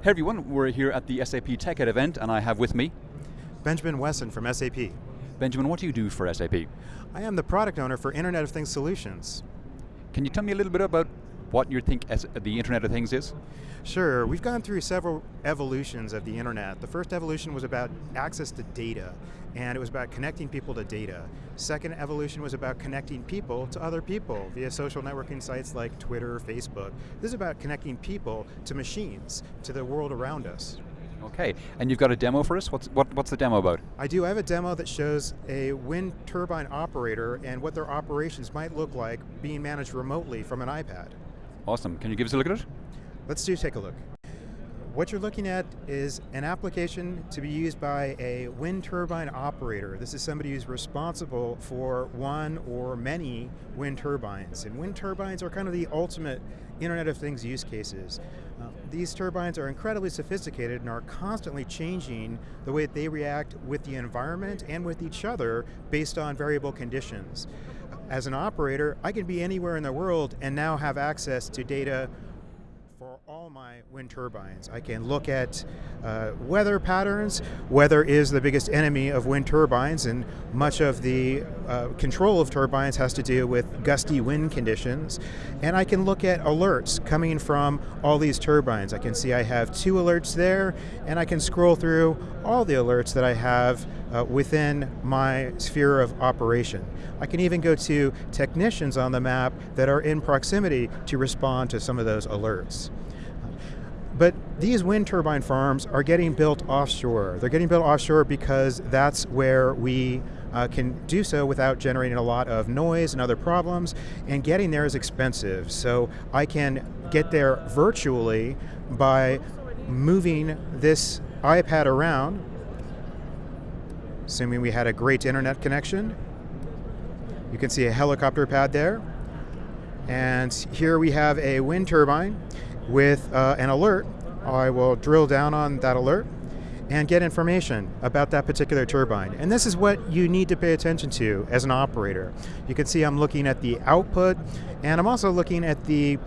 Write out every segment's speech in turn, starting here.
Hey everyone, we're here at the SAP TechEd event and I have with me Benjamin Wesson from SAP. Benjamin, what do you do for SAP? I am the product owner for Internet of Things Solutions. Can you tell me a little bit about what you think the Internet of Things is? Sure, we've gone through several evolutions of the internet. The first evolution was about access to data, and it was about connecting people to data. Second evolution was about connecting people to other people via social networking sites like Twitter, Facebook. This is about connecting people to machines, to the world around us. Okay, and you've got a demo for us? What's, what, what's the demo about? I do, I have a demo that shows a wind turbine operator and what their operations might look like being managed remotely from an iPad. Awesome, can you give us a look at it? Let's do take a look. What you're looking at is an application to be used by a wind turbine operator. This is somebody who's responsible for one or many wind turbines. And wind turbines are kind of the ultimate Internet of Things use cases. Uh, these turbines are incredibly sophisticated and are constantly changing the way that they react with the environment and with each other based on variable conditions. As an operator, I can be anywhere in the world and now have access to data my wind turbines. I can look at uh, weather patterns. Weather is the biggest enemy of wind turbines and much of the uh, control of turbines has to do with gusty wind conditions. And I can look at alerts coming from all these turbines. I can see I have two alerts there and I can scroll through all the alerts that I have uh, within my sphere of operation. I can even go to technicians on the map that are in proximity to respond to some of those alerts. But these wind turbine farms are getting built offshore. They're getting built offshore because that's where we uh, can do so without generating a lot of noise and other problems, and getting there is expensive. So I can get there virtually by moving this iPad around, assuming we had a great internet connection. You can see a helicopter pad there. And here we have a wind turbine with uh, an alert. I will drill down on that alert and get information about that particular turbine. And this is what you need to pay attention to as an operator. You can see I'm looking at the output, and I'm also looking at the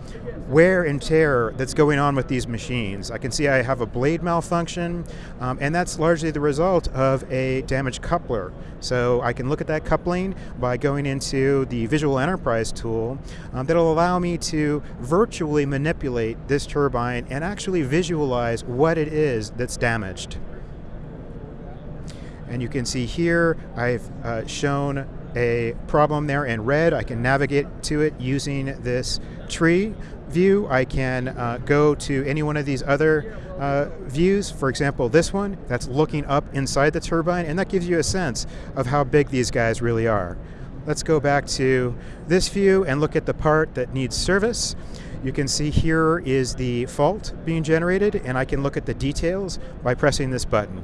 wear and tear that's going on with these machines. I can see I have a blade malfunction, um, and that's largely the result of a damaged coupler. So I can look at that coupling by going into the Visual Enterprise tool um, that'll allow me to virtually manipulate this turbine and actually visualize what it is that's damaged. And you can see here, I've uh, shown a problem there in red. I can navigate to it using this tree view. I can uh, go to any one of these other uh, views, for example this one, that's looking up inside the turbine, and that gives you a sense of how big these guys really are. Let's go back to this view and look at the part that needs service. You can see here is the fault being generated, and I can look at the details by pressing this button.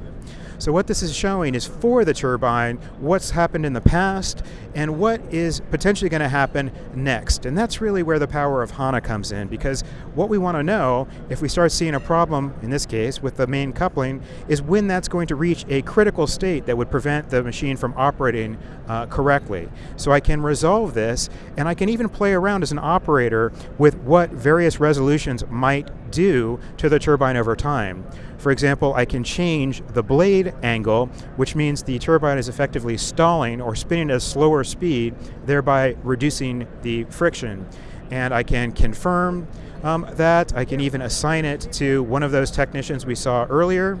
So what this is showing is for the turbine, what's happened in the past, and what is potentially going to happen next. And that's really where the power of HANA comes in, because what we want to know, if we start seeing a problem, in this case, with the main coupling, is when that's going to reach a critical state that would prevent the machine from operating uh, correctly. So I can resolve this, and I can even play around as an operator with what various resolutions might do to the turbine over time. For example, I can change the blade angle, which means the turbine is effectively stalling or spinning at a slower speed, thereby reducing the friction. And I can confirm um, that. I can even assign it to one of those technicians we saw earlier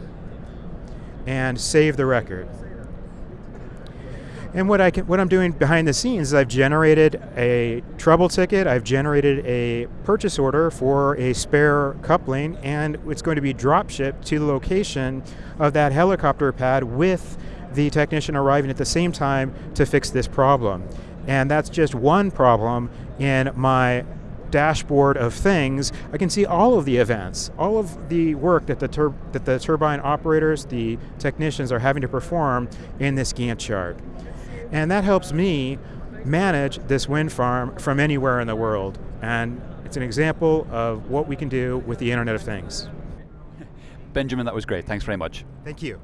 and save the record. And what, I can, what I'm doing behind the scenes is I've generated a trouble ticket, I've generated a purchase order for a spare coupling, and it's going to be drop shipped to the location of that helicopter pad with the technician arriving at the same time to fix this problem. And that's just one problem in my dashboard of things, I can see all of the events, all of the work that the, that the turbine operators, the technicians are having to perform in this Gantt chart. And that helps me manage this wind farm from anywhere in the world. And it's an example of what we can do with the Internet of Things. Benjamin, that was great. Thanks very much. Thank you.